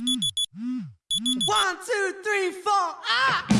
One, two, three, four. Ah,